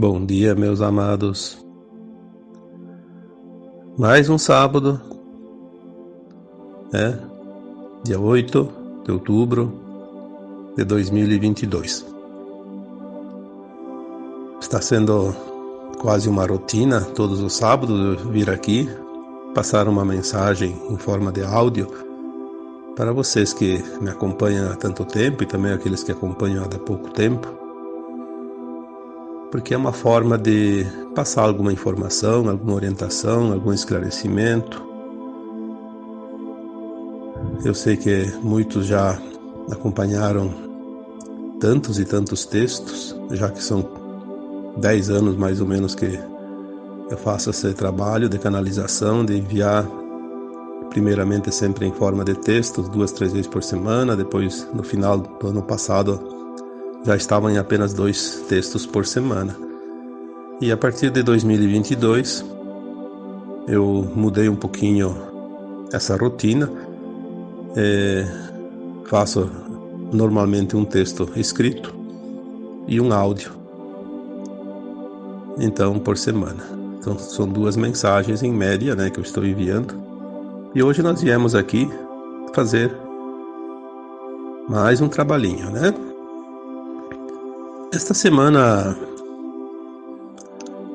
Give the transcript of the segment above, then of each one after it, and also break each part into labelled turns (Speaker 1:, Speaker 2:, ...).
Speaker 1: Bom dia, meus amados. Mais um sábado, né? Dia 8 de outubro de 2022. Está sendo quase uma rotina todos os sábados vir aqui passar uma mensagem em forma de áudio para vocês que me acompanham há tanto tempo e também aqueles que acompanham há pouco tempo porque é uma forma de passar alguma informação, alguma orientação, algum esclarecimento. Eu sei que muitos já acompanharam tantos e tantos textos, já que são dez anos mais ou menos que eu faço esse trabalho de canalização, de enviar primeiramente sempre em forma de textos, duas, três vezes por semana, depois no final do ano passado já estavam em apenas dois textos por semana. E a partir de 2022 eu mudei um pouquinho essa rotina. É, faço normalmente um texto escrito e um áudio. Então, por semana. Então, são duas mensagens em média, né, que eu estou enviando. E hoje nós viemos aqui fazer mais um trabalhinho, né? Esta semana,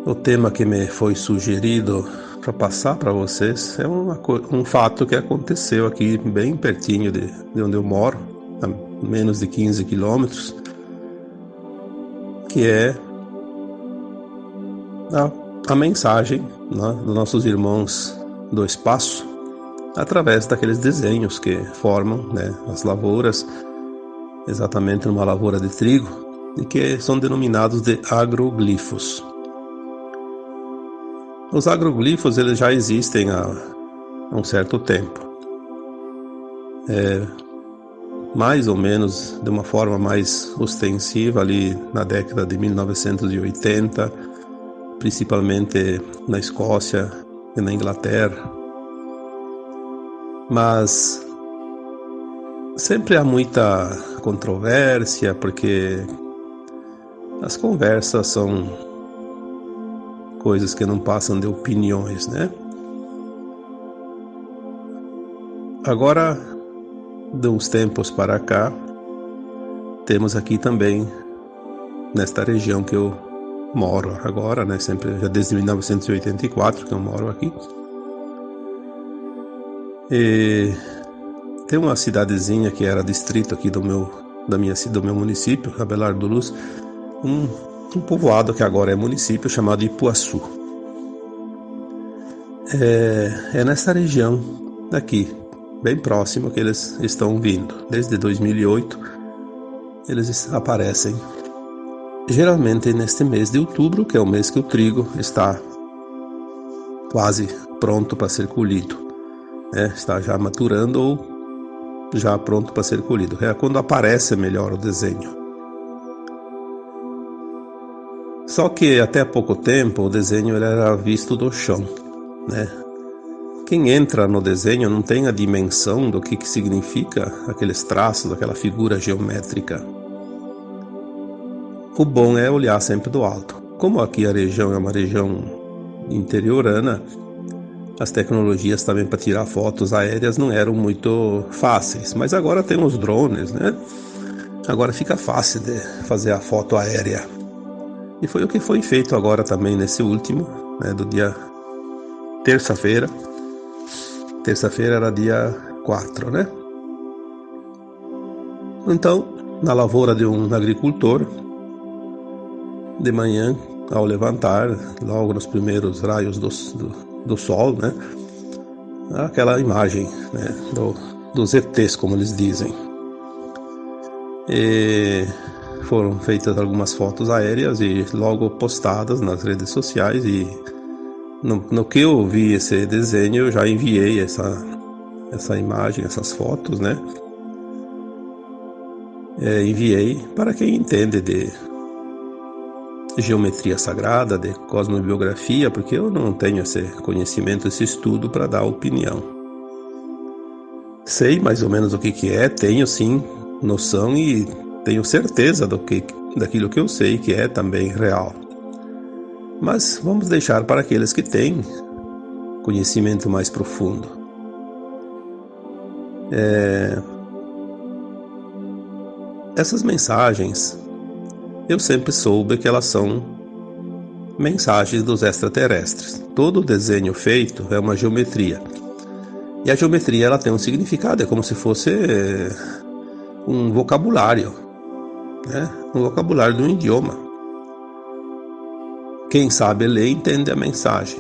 Speaker 1: o tema que me foi sugerido para passar para vocês é uma, um fato que aconteceu aqui bem pertinho de, de onde eu moro, a menos de 15 quilômetros, que é a, a mensagem né, dos nossos irmãos do espaço através daqueles desenhos que formam né, as lavouras, exatamente numa lavoura de trigo que são denominados de agroglifos. Os agroglifos eles já existem há um certo tempo. É, mais ou menos de uma forma mais ostensiva ali na década de 1980, principalmente na Escócia e na Inglaterra. Mas sempre há muita controvérsia porque as conversas são coisas que não passam de opiniões, né? Agora, de uns tempos para cá, temos aqui também, nesta região que eu moro agora, né? Sempre, já desde 1984 que eu moro aqui. E tem uma cidadezinha que era distrito aqui do meu, da minha, do meu município, Abelardo do Luz, um, um povoado que agora é município chamado Ipuaçu. É, é nessa região daqui, bem próximo que eles estão vindo. Desde 2008 eles aparecem. Geralmente neste mês de outubro, que é o mês que o trigo está quase pronto para ser colhido, né? está já maturando ou já pronto para ser colhido. É quando aparece melhor o desenho. Só que até pouco tempo o desenho era visto do chão, né? Quem entra no desenho não tem a dimensão do que, que significa aqueles traços, aquela figura geométrica. O bom é olhar sempre do alto. Como aqui a região é uma região interiorana, as tecnologias também para tirar fotos aéreas não eram muito fáceis, mas agora tem os drones, né? Agora fica fácil de fazer a foto aérea. E foi o que foi feito agora também nesse último, né, do dia terça-feira. Terça-feira era dia 4, né? Então, na lavoura de um agricultor, de manhã, ao levantar, logo nos primeiros raios do, do, do sol, né? Aquela imagem né, do, dos ETs, como eles dizem. E foram feitas algumas fotos aéreas e logo postadas nas redes sociais e no, no que eu vi esse desenho eu já enviei essa essa imagem, essas fotos, né? É, enviei para quem entende de geometria sagrada, de cosmobiografia, porque eu não tenho esse conhecimento, esse estudo para dar opinião. Sei mais ou menos o que, que é, tenho sim noção e tenho certeza do que, daquilo que eu sei que é também real. Mas vamos deixar para aqueles que têm conhecimento mais profundo. É... Essas mensagens, eu sempre soube que elas são mensagens dos extraterrestres. Todo desenho feito é uma geometria. E a geometria ela tem um significado, é como se fosse um vocabulário, né? um vocabulário um idioma. Quem sabe ler entende a mensagem.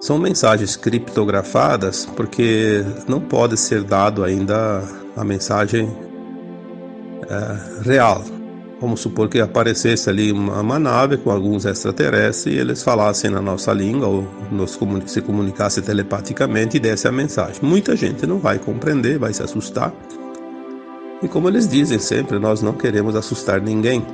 Speaker 1: São mensagens criptografadas porque não pode ser dado ainda a mensagem é, real. Vamos supor que aparecesse ali uma, uma, nave com alguns extraterrestres e eles falassem na nossa língua ou nos se comunicasse telepaticamente e desse a mensagem. Muita gente não vai compreender, vai se assustar. E como eles dizem sempre, nós não queremos assustar ninguém.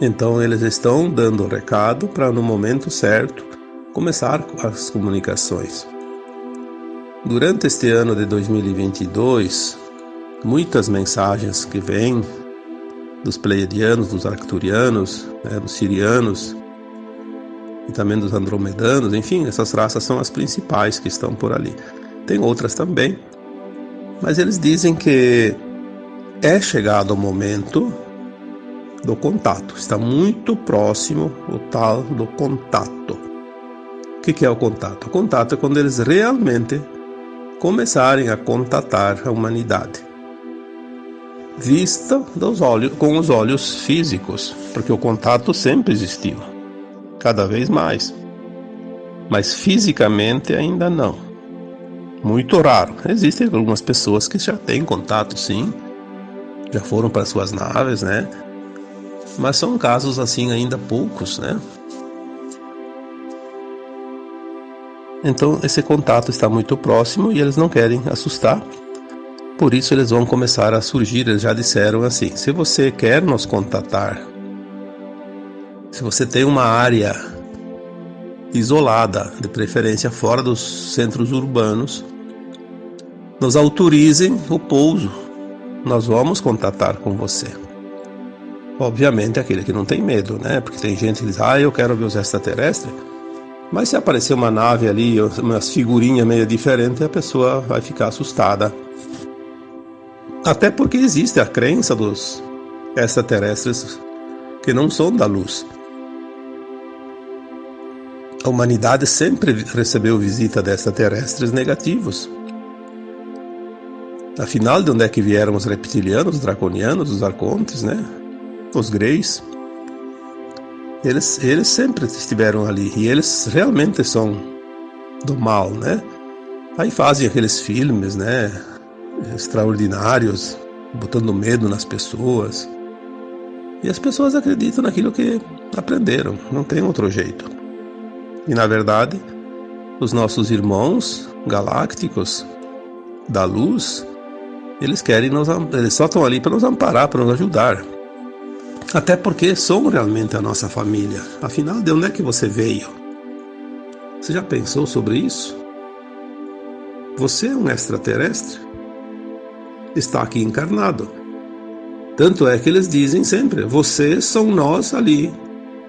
Speaker 1: Então eles estão dando o recado para no momento certo começar as comunicações. Durante este ano de 2022, muitas mensagens que vêm dos pleiadianos, dos arcturianos, né, dos sirianos e também dos andromedanos, enfim, essas raças são as principais que estão por ali. Tem outras também, mas eles dizem que é chegado o momento do contato. Está muito próximo o tal do contato. O que é o contato? O contato é quando eles realmente começarem a contatar a humanidade. Vista dos olhos, com os olhos físicos, porque o contato sempre existiu, cada vez mais. Mas fisicamente ainda não. Muito raro. Existem algumas pessoas que já têm contato, sim, já foram para suas naves, né? Mas são casos assim ainda poucos, né? Então esse contato está muito próximo e eles não querem assustar. Por isso eles vão começar a surgir, eles já disseram assim: se você quer nos contatar, se você tem uma área isolada, de preferência fora dos centros urbanos, nos autorizem o pouso. Nós vamos contatar com você. Obviamente aquele que não tem medo, né? Porque tem gente que diz, ah, eu quero ver os extraterrestres. Mas se aparecer uma nave ali, umas figurinhas meio diferentes, a pessoa vai ficar assustada. Até porque existe a crença dos extraterrestres que não são da luz. A humanidade sempre recebeu visita de extraterrestres negativos. Afinal, de onde é que vieram os reptilianos, os draconianos, os arcontes, né? os greys, eles, eles sempre estiveram ali e eles realmente são do mal, né? Aí fazem aqueles filmes, né? Extraordinários, botando medo nas pessoas. E as pessoas acreditam naquilo que aprenderam, não tem outro jeito. E na verdade, os nossos irmãos galácticos da luz, eles querem nos, eles só estão ali para nos amparar, para nos ajudar. Até porque são realmente a nossa família. Afinal, de onde é que você veio? Você já pensou sobre isso? Você é um extraterrestre? Está aqui encarnado. Tanto é que eles dizem sempre: vocês são nós ali,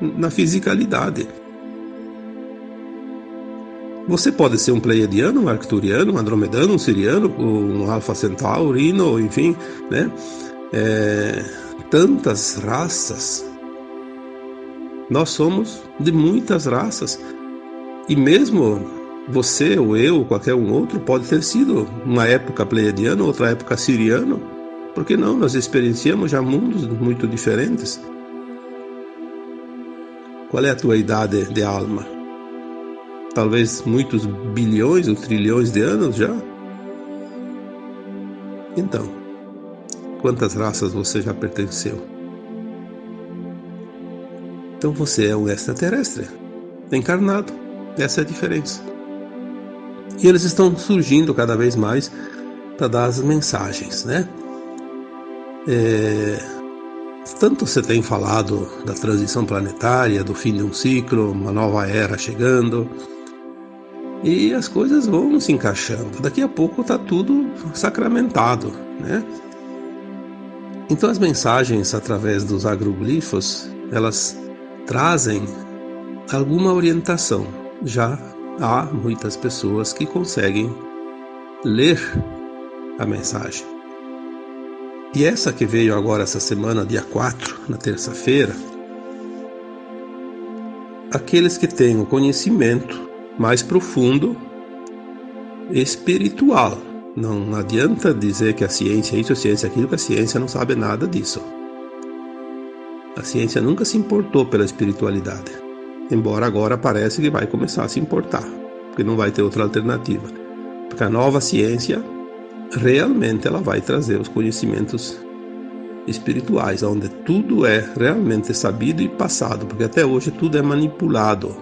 Speaker 1: na fisicalidade. Você pode ser um pleiadiano, um arcturiano, um andromedano, um siriano, um alfa centaurino, enfim, né? É, tantas raças. Nós somos de muitas raças. E mesmo você ou eu ou qualquer um outro pode ter sido uma época pleiadiana, outra época siriano. Porque não? Nós experienciamos já mundos muito diferentes. Qual é a tua idade de alma? Talvez muitos bilhões ou trilhões de anos já? Então, quantas raças você já pertenceu. Então você é um extraterrestre, encarnado. Essa é a diferença. E eles estão surgindo cada vez mais para dar as mensagens, né? É... Tanto você tem falado da transição planetária, do fim de um ciclo, uma nova era chegando, e as coisas vão se encaixando. Daqui a pouco está tudo sacramentado, né? Então as mensagens através dos agroglifos, elas trazem alguma orientação. Já há muitas pessoas que conseguem ler a mensagem. E essa que veio agora essa semana, dia 4, na terça-feira, aqueles que têm o conhecimento mais profundo espiritual. Não adianta dizer que a ciência é isso, a ciência é aquilo, que a ciência não sabe nada disso. A ciência nunca se importou pela espiritualidade, embora agora parece que vai começar a se importar, porque não vai ter outra alternativa. Porque a nova ciência realmente ela vai trazer os conhecimentos espirituais, onde tudo é realmente sabido e passado, porque até hoje tudo é manipulado,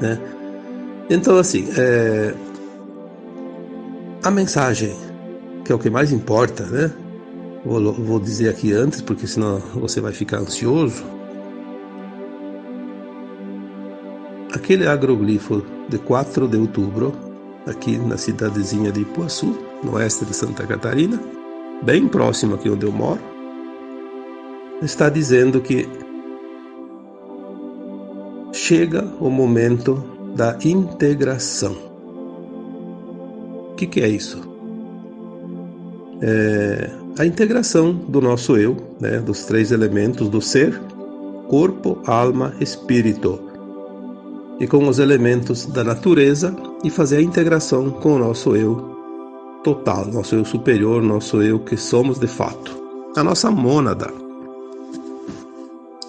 Speaker 1: né? Então assim, é... a mensagem que é o que mais importa, né? Vou, vou dizer aqui antes, porque senão você vai ficar ansioso. Aquele agroglifo de 4 de outubro, aqui na cidadezinha de Ipuaçu, no oeste de Santa Catarina, bem próximo aqui onde eu moro, está dizendo que chega o momento da integração. O que, que é isso? É a integração do nosso eu, né, dos três elementos do ser, corpo, alma, espírito, e com os elementos da natureza e fazer a integração com o nosso eu total, nosso eu superior, nosso eu que somos de fato, a nossa mônada.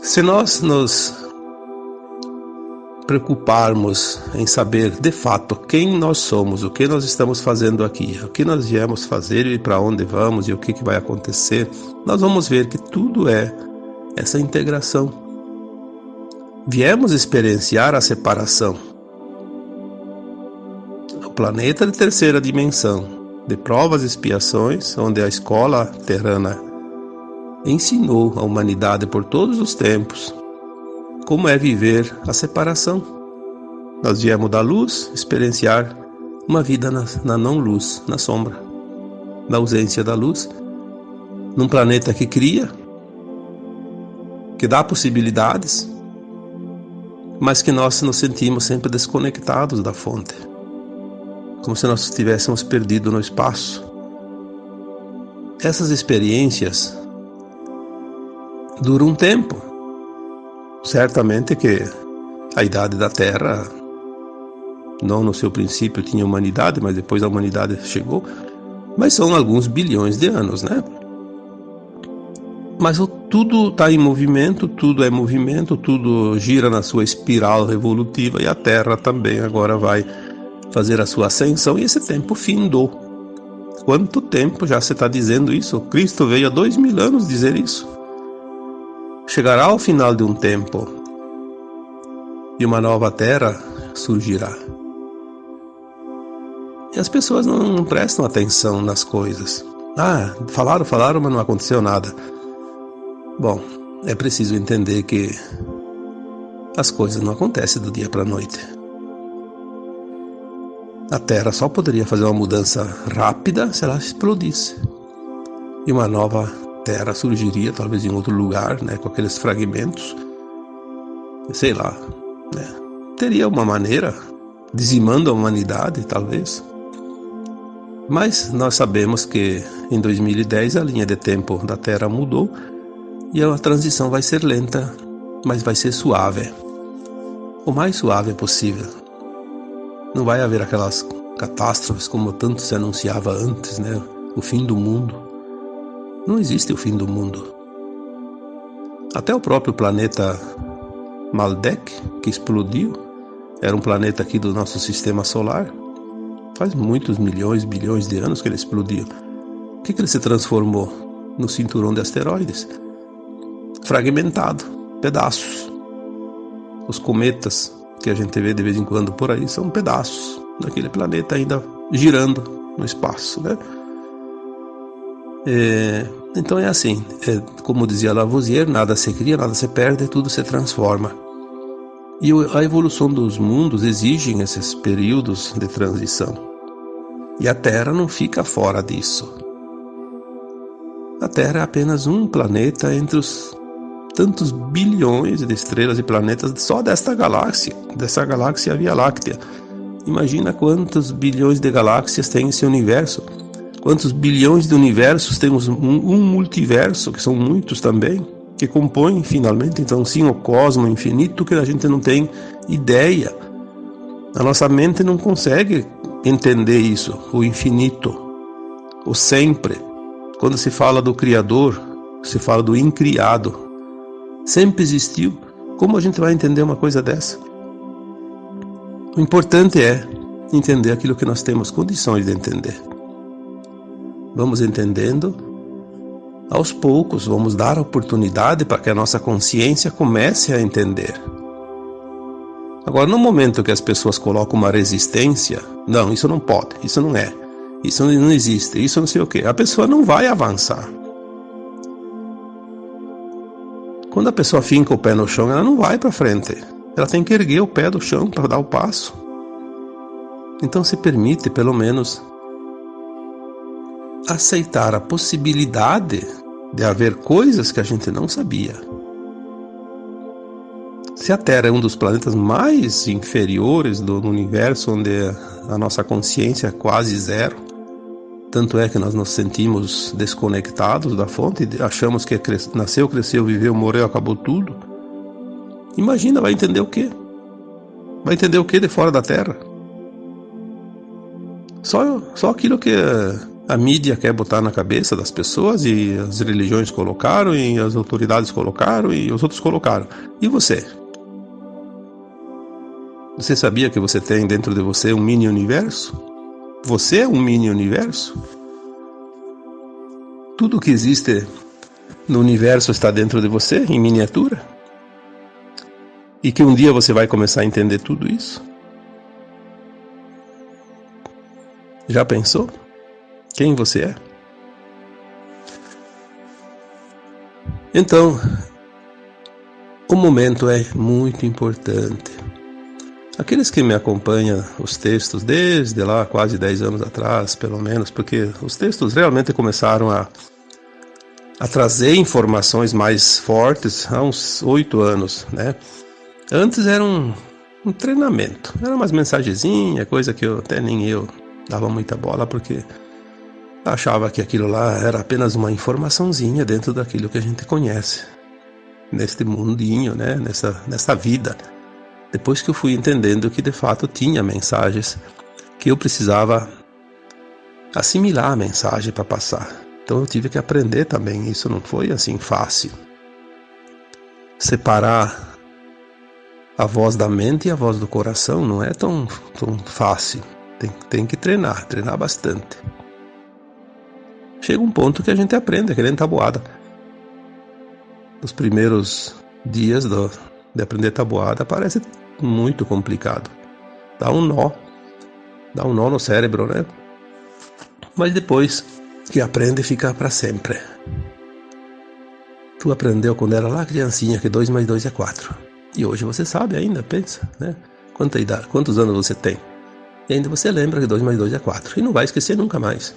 Speaker 1: Se nós nos preocuparmos em saber de fato quem nós somos, o que nós estamos fazendo aqui, o que nós viemos fazer e para onde vamos e o que, que vai acontecer, nós vamos ver que tudo é essa integração. Viemos experienciar a separação. O planeta de terceira dimensão, de provas e expiações, onde a escola terrana ensinou a humanidade por todos os tempos como é viver a separação. Nós viemos da luz experienciar uma vida na, na não-luz, na sombra, na ausência da luz, num planeta que cria, que dá possibilidades, mas que nós nos sentimos sempre desconectados da fonte como se nós estivéssemos perdido no espaço. Essas experiências duram um tempo. Certamente que a idade da Terra, não no seu princípio tinha humanidade, mas depois a humanidade chegou, mas são alguns bilhões de anos, né? Mas tudo está em movimento, tudo é movimento, tudo gira na sua espiral evolutiva e a Terra também agora vai fazer a sua ascensão e esse tempo findou. Quanto tempo já você está dizendo isso? Cristo veio há dois mil anos dizer isso. Chegará ao final de um tempo e uma nova terra surgirá. E as pessoas não, não prestam atenção nas coisas. Ah, falaram, falaram, mas não aconteceu nada. Bom, é preciso entender que as coisas não acontecem do dia para a noite. A Terra só poderia fazer uma mudança rápida se ela explodisse. E uma nova Terra surgiria, talvez em outro lugar, né, com aqueles fragmentos. Sei lá. Né, teria uma maneira, dizimando a humanidade, talvez. Mas nós sabemos que em 2010 a linha de tempo da Terra mudou e a transição vai ser lenta, mas vai ser suave. O mais suave possível. Não vai haver aquelas catástrofes como tanto se anunciava antes, né? O fim do mundo. Não existe o fim do mundo. Até o próprio planeta Maldek, que explodiu, era um planeta aqui do nosso sistema solar. Faz muitos milhões, bilhões de anos que ele explodiu. O que, que ele se transformou? No cinturão de asteroides. Fragmentado, pedaços. Os cometas que a gente vê de vez em quando por aí são pedaços daquele planeta ainda girando no espaço, né? É, então é assim, é, como dizia Lavoisier, nada se cria, nada se perde, tudo se transforma. E a evolução dos mundos exigem esses períodos de transição. E a Terra não fica fora disso. A Terra é apenas um planeta entre os tantos bilhões de estrelas e planetas só desta galáxia, dessa galáxia Via Láctea. Imagina quantos bilhões de galáxias tem esse universo. Quantos bilhões de universos temos um, um multiverso, que são muitos também, que compõem finalmente, então sim, o cosmo infinito que a gente não tem ideia. A nossa mente não consegue entender isso, o infinito, o sempre. Quando se fala do Criador, se fala do incriado. Sempre existiu. Como a gente vai entender uma coisa dessa? O importante é entender aquilo que nós temos condições de entender. Vamos entendendo aos poucos, vamos dar oportunidade para que a nossa consciência comece a entender. Agora, no momento que as pessoas colocam uma resistência, não, isso não pode, isso não é, isso não existe, isso não sei o que, a pessoa não vai avançar. Quando a pessoa finca o pé no chão, ela não vai para frente. Ela tem que erguer o pé do chão para dar o passo. Então se permite, pelo menos, aceitar a possibilidade de haver coisas que a gente não sabia. Se a Terra é um dos planetas mais inferiores do universo, onde a nossa consciência é quase zero, tanto é que nós nos sentimos desconectados da fonte, achamos que nasceu, cresceu, viveu, morreu, acabou tudo. Imagina, vai entender o quê? Vai entender o que de fora da Terra? Só, só aquilo que a mídia quer botar na cabeça das pessoas e as religiões colocaram e as autoridades colocaram e os outros colocaram. E você? Você sabia que você tem dentro de você um mini universo? Você é um mini universo? Tudo que existe no universo está dentro de você, em miniatura? E que um dia você vai começar a entender tudo isso? Já pensou? Quem você é. Então, o momento é muito importante. Aqueles que me acompanham os textos desde lá, quase 10 anos atrás, pelo menos, porque os textos realmente começaram a, a trazer informações mais fortes há uns oito anos, né? Antes era um, um treinamento, era umas mensagenzinhas, coisa que eu até nem eu dava muita bola, porque achava que aquilo lá era apenas uma informaçãozinha dentro daquilo que a gente conhece neste mundinho, né? Nessa nessa vida. Depois que eu fui entendendo que de fato tinha mensagens que eu precisava assimilar a mensagem para passar. Então eu tive que aprender também. Isso não foi assim fácil. Separar a voz da mente e a voz do coração não é tão, tão fácil. Tem, tem que treinar, treinar bastante chega um ponto que a gente aprende, aquele tabuada. Nos primeiros dias do, de aprender tabuada parece muito complicado. Dá um nó, dá um nó no cérebro, né? Mas depois que aprende, fica para sempre. Tu aprendeu quando era lá criancinha que 2 mais 2 é 4. E hoje você sabe ainda, pensa, né? Quanta idade, quantos anos você tem? E ainda você lembra que 2 mais 2 é 4. E não vai esquecer nunca mais.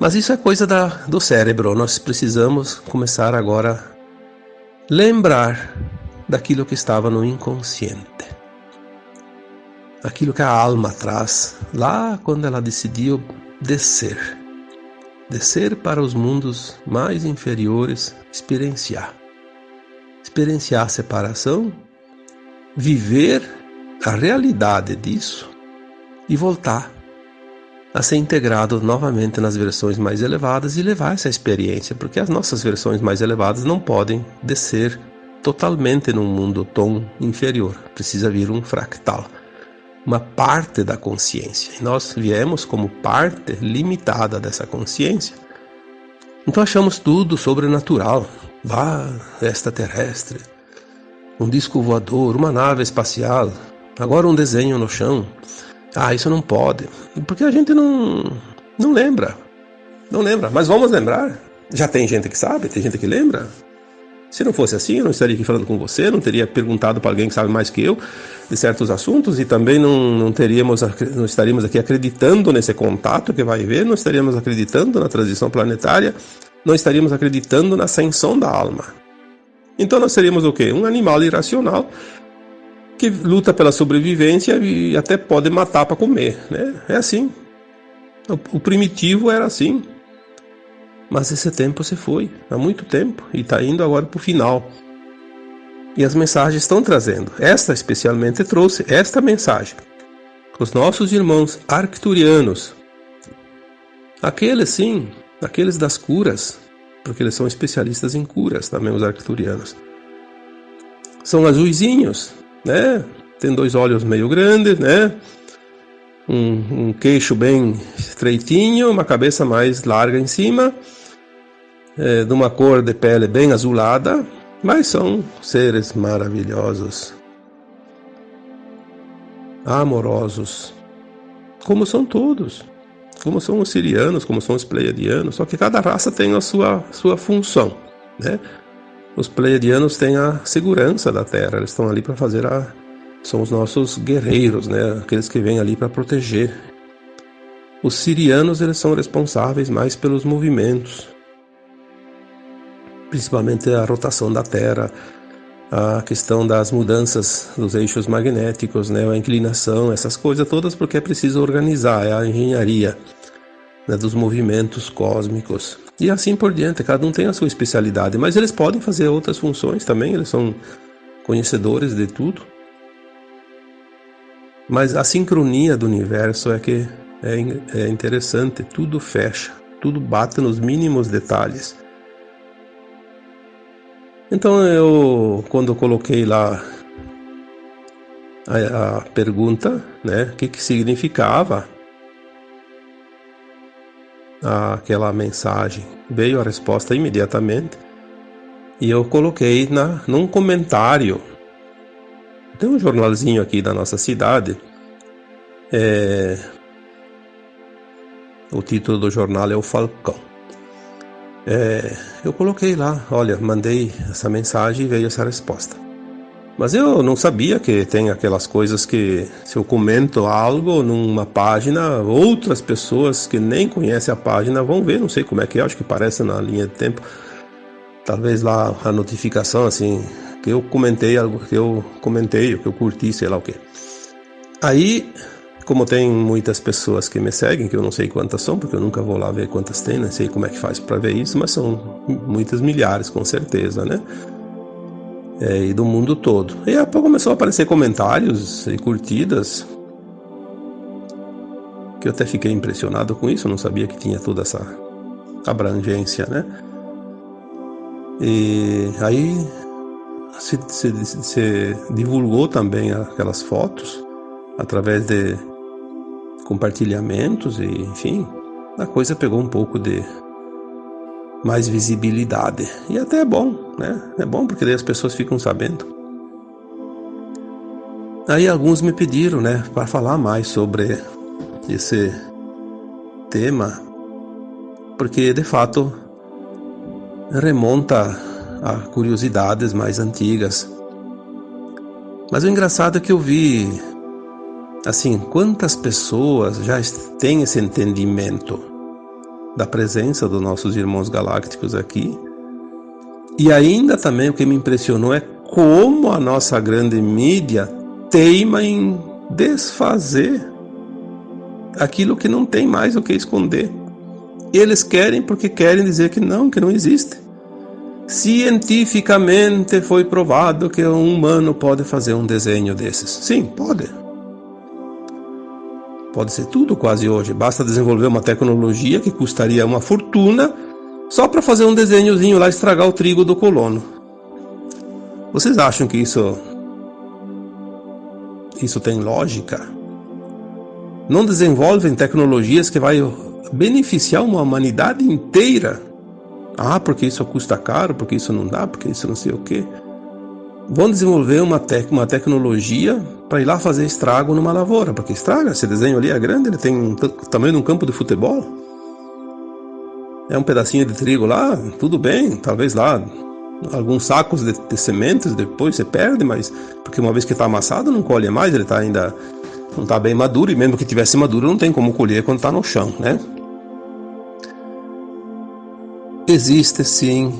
Speaker 1: Mas isso é coisa da, do cérebro. Nós precisamos começar agora a lembrar daquilo que estava no inconsciente. Aquilo que a alma traz lá quando ela decidiu descer. Descer para os mundos mais inferiores, experienciar. Experienciar a separação, viver a realidade disso e voltar a ser integrado novamente nas versões mais elevadas e levar essa experiência, porque as nossas versões mais elevadas não podem descer totalmente num mundo tom inferior. Precisa vir um fractal, uma parte da consciência. E nós viemos como parte limitada dessa consciência. Então achamos tudo sobrenatural, vá extraterrestre, um disco voador, uma nave espacial, agora um desenho no chão. Ah, isso não pode. Porque a gente não, não lembra. Não lembra. Mas vamos lembrar. Já tem gente que sabe, tem gente que lembra. Se não fosse assim, eu não estaria aqui falando com você, não teria perguntado para alguém que sabe mais que eu de certos assuntos e também não, não teríamos não estaríamos aqui acreditando nesse contato que vai haver, não estaríamos acreditando na transição planetária, não estaríamos acreditando na ascensão da alma. Então nós seríamos o quê? Um animal irracional que luta pela sobrevivência e até pode matar para comer, né? É assim. O, o primitivo era assim. Mas esse tempo se foi, há muito tempo, e está indo agora para o final. E as mensagens estão trazendo. Esta especialmente trouxe esta mensagem. Os nossos irmãos arcturianos, aqueles sim, aqueles das curas, porque eles são especialistas em curas também, os arcturianos. São azuizinhos, né? Tem dois olhos meio grandes, né? Um, um queixo bem estreitinho, uma cabeça mais larga em cima, é, de uma cor de pele bem azulada, mas são seres maravilhosos, amorosos, como são todos, como são os sirianos, como são os pleiadianos, só que cada raça tem a sua, sua função, né? Os pleiadianos têm a segurança da Terra, eles estão ali para fazer a. São os nossos guerreiros, né? Aqueles que vêm ali para proteger. Os sirianos, eles são responsáveis mais pelos movimentos, principalmente a rotação da Terra, a questão das mudanças dos eixos magnéticos, né, a inclinação, essas coisas todas, porque é preciso organizar, é a engenharia né, dos movimentos cósmicos. E assim por diante, cada um tem a sua especialidade, mas eles podem fazer outras funções também, eles são conhecedores de tudo. Mas a sincronia do universo é que é, é interessante, tudo fecha, tudo bate nos mínimos detalhes. Então eu, quando eu coloquei lá a, a pergunta, né, o que, que significava aquela mensagem, veio a resposta imediatamente e eu coloquei na, num comentário. Tem um jornalzinho aqui da nossa cidade. É, o título do jornal é O Falcão. É, eu coloquei lá, olha, mandei essa mensagem e veio essa resposta. Mas eu não sabia que tem aquelas coisas que se eu comento algo numa página, outras pessoas que nem conhecem a página vão ver, não sei como é que é, acho que aparece na linha de tempo. Talvez lá a notificação assim, que eu comentei algo, que eu comentei, que eu curti, sei lá o que. Aí como tem muitas pessoas que me seguem, que eu não sei quantas são, porque eu nunca vou lá ver quantas tem, não sei como é que faz para ver isso, mas são muitas milhares com certeza, né? É, e do mundo todo. E aí começou a aparecer comentários e curtidas, que eu até fiquei impressionado com isso, não sabia que tinha toda essa abrangência, né? E aí se, se, se divulgou também aquelas fotos através de compartilhamentos e, enfim, a coisa pegou um pouco de mais visibilidade. E até é bom, né? É bom porque daí as pessoas ficam sabendo. Aí alguns me pediram, né, para falar mais sobre esse tema, porque de fato remonta a curiosidades mais antigas. Mas o engraçado é que eu vi Assim, quantas pessoas já têm esse entendimento da presença dos nossos irmãos galácticos aqui? E ainda também o que me impressionou é como a nossa grande mídia teima em desfazer aquilo que não tem mais o que esconder. Eles querem porque querem dizer que não, que não existe. Cientificamente foi provado que um humano pode fazer um desenho desses. Sim, pode. Pode ser tudo quase hoje. Basta desenvolver uma tecnologia que custaria uma fortuna só para fazer um desenhozinho lá estragar o trigo do colono. Vocês acham que isso isso tem lógica? Não desenvolvem tecnologias que vai beneficiar uma humanidade inteira? Ah, porque isso custa caro, porque isso não dá, porque isso não sei o quê. Vão desenvolver uma, tec uma tecnologia para ir lá fazer estrago numa lavoura, porque estraga, esse desenho ali é grande, ele tem o tamanho de um campo de futebol. É um pedacinho de trigo lá, tudo bem, talvez lá alguns sacos de, de sementes, depois você perde, mas porque uma vez que está amassado não colhe mais, ele está ainda não está bem maduro e mesmo que tivesse maduro não tem como colher quando está no chão, né? Existe sim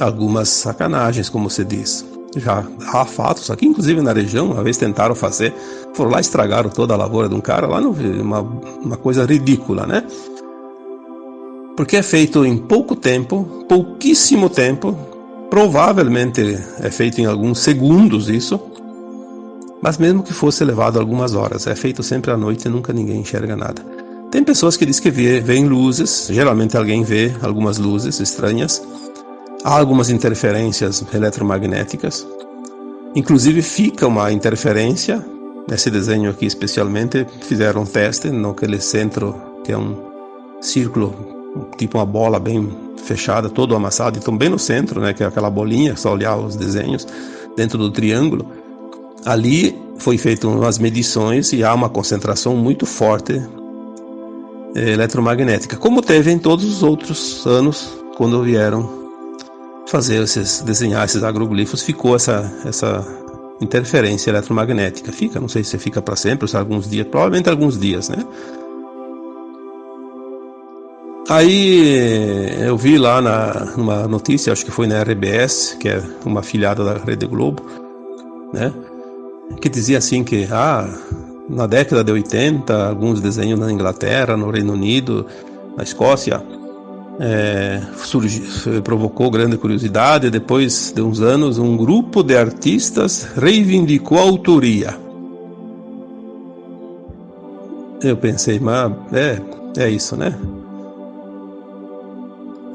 Speaker 1: algumas sacanagens, como se diz. Já há fatos aqui, inclusive na região, uma vez tentaram fazer, foram lá estragaram toda a lavoura de um cara lá, uma, uma coisa ridícula, né? Porque é feito em pouco tempo, pouquíssimo tempo, provavelmente é feito em alguns segundos isso, mas mesmo que fosse levado algumas horas, é feito sempre à noite e nunca ninguém enxerga nada. Tem pessoas que dizem que vê, veem luzes, geralmente alguém vê algumas luzes estranhas, Há algumas interferências eletromagnéticas. Inclusive fica uma interferência. Nesse desenho aqui especialmente fizeram um teste naquele centro que é um círculo, tipo uma bola bem fechada, todo amassado, então bem no centro, né, que é aquela bolinha, só olhar os desenhos dentro do triângulo. Ali foi feito umas medições e há uma concentração muito forte eh, eletromagnética, como teve em todos os outros anos quando vieram fazer esses, desenhar esses agroglifos, ficou essa, essa interferência eletromagnética. Fica, não sei se fica para sempre, se alguns dias, provavelmente alguns dias, né? Aí eu vi lá na, numa notícia, acho que foi na RBS, que é uma afiliada da Rede Globo, né? Que dizia assim que ah, na década de 80, alguns desenhos na Inglaterra, no Reino Unido, na Escócia, é, surgiu, provocou grande curiosidade. Depois de uns anos, um grupo de artistas reivindicou a autoria. Eu pensei, mas é, é isso, né?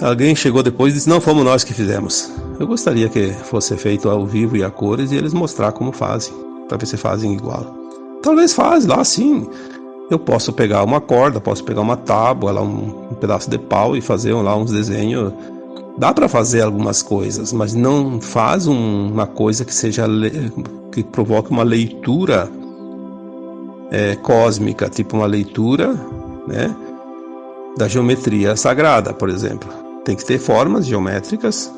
Speaker 1: Alguém chegou depois e disse: Não fomos nós que fizemos. Eu gostaria que fosse feito ao vivo e a cores e eles mostrar como fazem, para ver se fazem igual. Talvez faz lá sim eu posso pegar uma corda, posso pegar uma tábua, lá um, um pedaço de pau e fazer lá uns desenhos. Dá para fazer algumas coisas, mas não faz um, uma coisa que seja que provoque uma leitura é, cósmica, tipo uma leitura, né, da geometria sagrada, por exemplo. Tem que ter formas geométricas,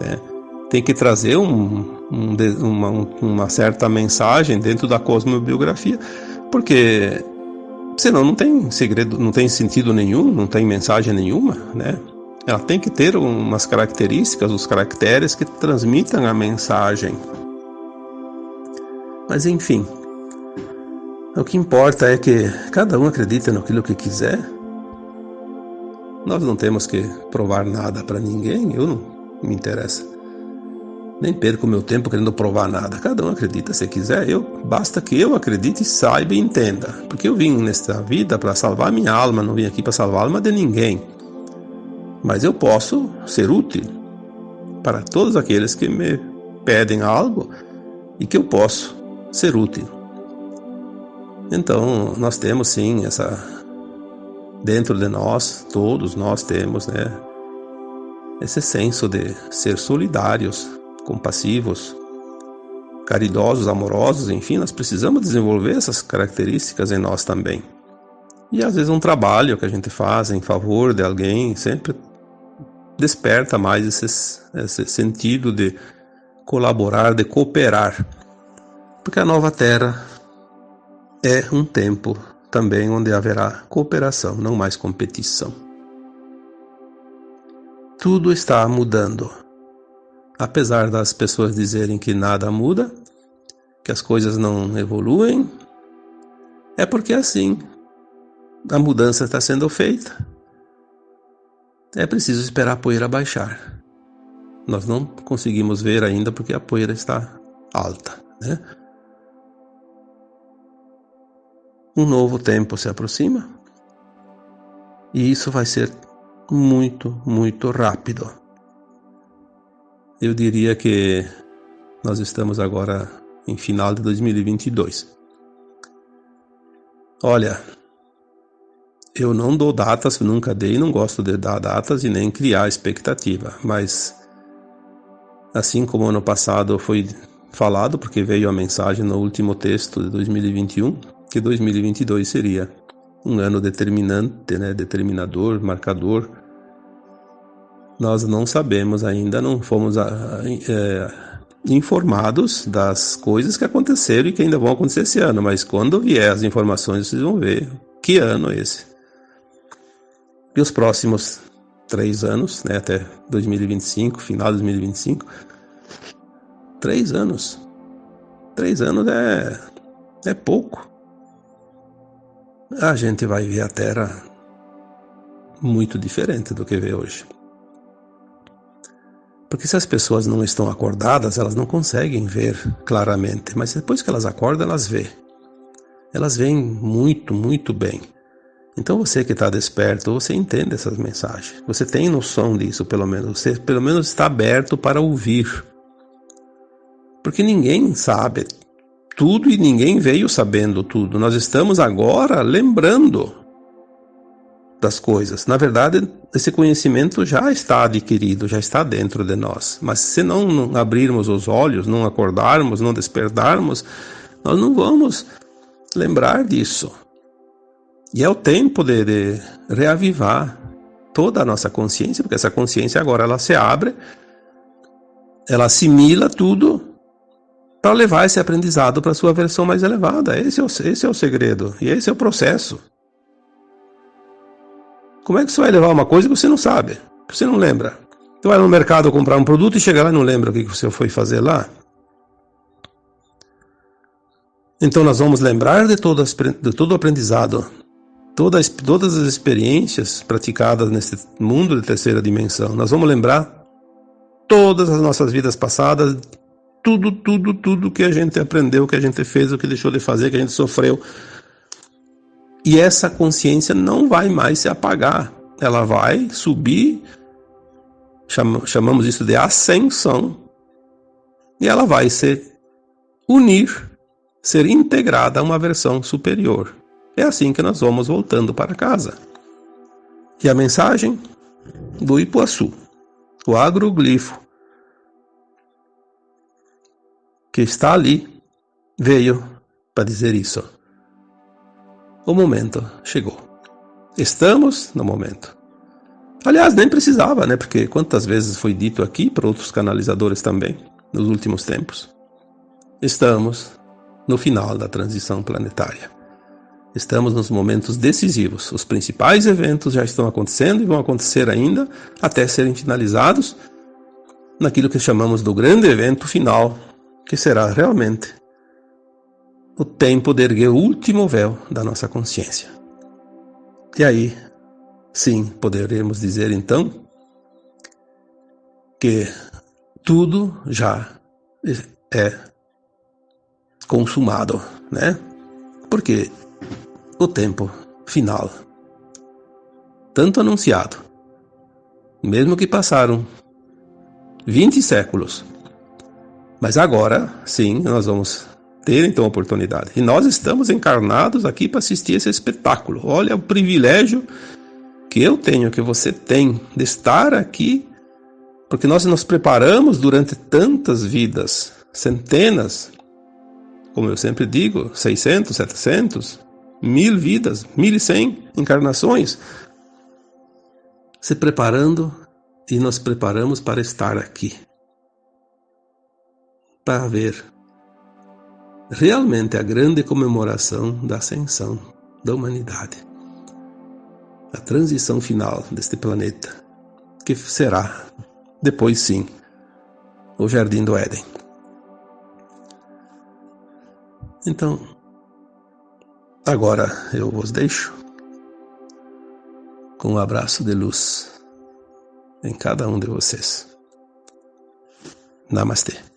Speaker 1: né? tem que trazer um, um, uma, uma certa mensagem dentro da cosmobiografia, porque Senão não tem segredo, não tem sentido nenhum, não tem mensagem nenhuma, né? Ela tem que ter umas características, os caracteres que transmitam a mensagem. Mas enfim, o que importa é que cada um acredita naquilo que quiser. Nós não temos que provar nada para ninguém, eu não me interessa. Nem perco meu tempo querendo provar nada. Cada um acredita se quiser. Eu basta que eu acredite, saiba e entenda. Porque eu vim nesta vida para salvar minha alma, não vim aqui para salvar a alma de ninguém. Mas eu posso ser útil para todos aqueles que me pedem algo e que eu posso ser útil. Então, nós temos sim essa dentro de nós, todos nós temos, né, esse senso de ser solidários compassivos, caridosos, amorosos, enfim, nós precisamos desenvolver essas características em nós também. E às vezes um trabalho que a gente faz em favor de alguém sempre desperta mais esse, esse sentido de colaborar, de cooperar. Porque a nova terra é um tempo também onde haverá cooperação, não mais competição. Tudo está mudando apesar das pessoas dizerem que nada muda, que as coisas não evoluem, é porque assim a mudança está sendo feita. É preciso esperar a poeira baixar. Nós não conseguimos ver ainda porque a poeira está alta, né? Um novo tempo se aproxima e isso vai ser muito, muito rápido. Eu diria que nós estamos agora em final de 2022. Olha, eu não dou datas, nunca dei, não gosto de dar datas e nem criar expectativa, mas assim como ano passado foi falado, porque veio a mensagem no último texto de 2021, que 2022 seria um ano determinante, né, determinador, marcador nós não sabemos ainda, não fomos é, informados das coisas que aconteceram e que ainda vão acontecer esse ano, mas quando vier as informações, vocês vão ver que ano é esse. E os próximos três anos, né, até 2025, final de 2025. Três anos. Três anos é, é pouco. A gente vai ver a Terra muito diferente do que vê hoje. Porque se as pessoas não estão acordadas, elas não conseguem ver claramente, mas depois que elas acordam, elas vê. Elas veem muito, muito bem. Então você que está desperto, você entende essas mensagens. Você tem noção disso, pelo menos. Você pelo menos está aberto para ouvir. Porque ninguém sabe tudo e ninguém veio sabendo tudo. Nós estamos agora lembrando das coisas. Na verdade, esse conhecimento já está adquirido, já está dentro de nós. Mas se não abrirmos os olhos, não acordarmos, não despertarmos, nós não vamos lembrar disso. E é o tempo de, de reavivar toda a nossa consciência, porque essa consciência agora ela se abre, ela assimila tudo para levar esse aprendizado para sua versão mais elevada. Esse é, o, esse é o segredo e esse é o processo. Como é que você vai levar uma coisa que você não sabe, que você não lembra? Você vai no mercado comprar um produto e chega lá e não lembra o que você foi fazer lá? Então nós vamos lembrar de, de todo o aprendizado todas, todas as experiências praticadas nesse mundo de terceira dimensão. Nós vamos lembrar todas as nossas vidas passadas, tudo, tudo, tudo que a gente aprendeu, que a gente fez, o que deixou de fazer, que a gente sofreu. E essa consciência não vai mais se apagar. Ela vai subir, chamamos isso de ascensão, e ela vai se unir, ser integrada a uma versão superior. É assim que nós vamos voltando para casa. E a mensagem do Ipuaçu, o agroglifo que está ali, veio para dizer isso. O momento chegou. Estamos no momento. Aliás, nem precisava, né? Porque quantas vezes foi dito aqui por outros canalizadores também, nos últimos tempos. Estamos no final da transição planetária. Estamos nos momentos decisivos. Os principais eventos já estão acontecendo e vão acontecer ainda até serem finalizados naquilo que chamamos do grande evento final, que será realmente o tempo de erguer o último véu da nossa consciência. E aí, sim, poderemos dizer então que tudo já é consumado, né? Porque o tempo final. Tanto anunciado, mesmo que passaram 20 séculos. Mas agora, sim, nós vamos ter então a oportunidade. E nós estamos encarnados aqui para assistir esse espetáculo. Olha o privilégio que eu tenho, que você tem, de estar aqui, porque nós nos preparamos durante tantas vidas, centenas, como eu sempre digo, 600, 700, mil vidas, mil e cem encarnações, se preparando e nos preparamos para estar aqui, para ver realmente a grande comemoração da ascensão da humanidade, a transição final deste planeta, que será, depois sim, o Jardim do Éden. Então, Agora eu vos deixo com um abraço de luz em cada um de vocês. Namastê.